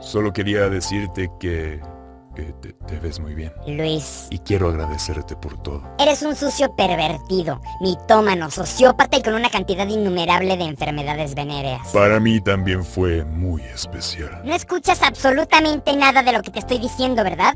Solo quería decirte que que te, ves muy bien. Luis. Y quiero agradecerte por todo. Eres un sucio pervertido, mitómano, sociópata y con una cantidad innumerable de enfermedades venéreas. Para mí también fue muy especial. No escuchas absolutamente nada de lo que te estoy diciendo, ¿verdad?